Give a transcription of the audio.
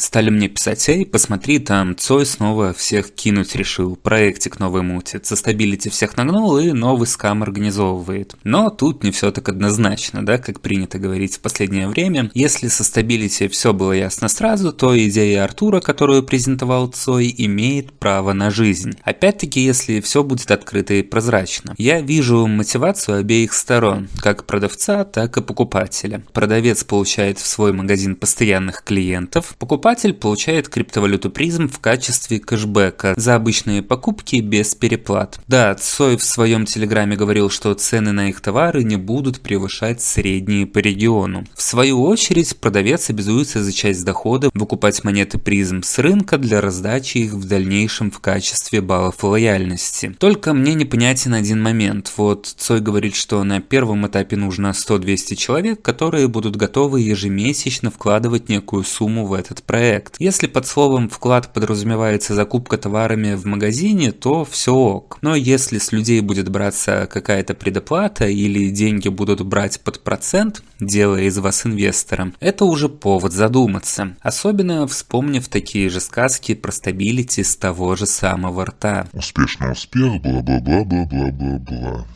Стали мне писать, эй, посмотри, там Цой снова всех кинуть решил, проектик новый мутит, со Stability всех нагнул и новый скам организовывает. Но тут не все так однозначно, да, как принято говорить в последнее время. Если со стабилити все было ясно сразу, то идея Артура, которую презентовал Цой, имеет право на жизнь. Опять-таки, если все будет открыто и прозрачно. Я вижу мотивацию обеих сторон, как продавца, так и покупателя. Продавец получает в свой магазин постоянных клиентов, покупатель получает криптовалюту призм в качестве кэшбэка за обычные покупки без переплат. Да, Цой в своем телеграме говорил, что цены на их товары не будут превышать средние по региону. В свою очередь, продавец обязуется за часть дохода выкупать монеты призм с рынка для раздачи их в дальнейшем в качестве баллов лояльности. Только мне непонятен один момент. Вот Цой говорит, что на первом этапе нужно 100-200 человек, которые будут готовы ежемесячно вкладывать некую сумму в этот проект. Если под словом «вклад» подразумевается закупка товарами в магазине, то все ок. Но если с людей будет браться какая-то предоплата или деньги будут брать под процент, делая из вас инвестором, это уже повод задуматься. Особенно вспомнив такие же сказки про стабилити с того же самого рта. Успешный успех, бла-бла-бла-бла-бла-бла-бла.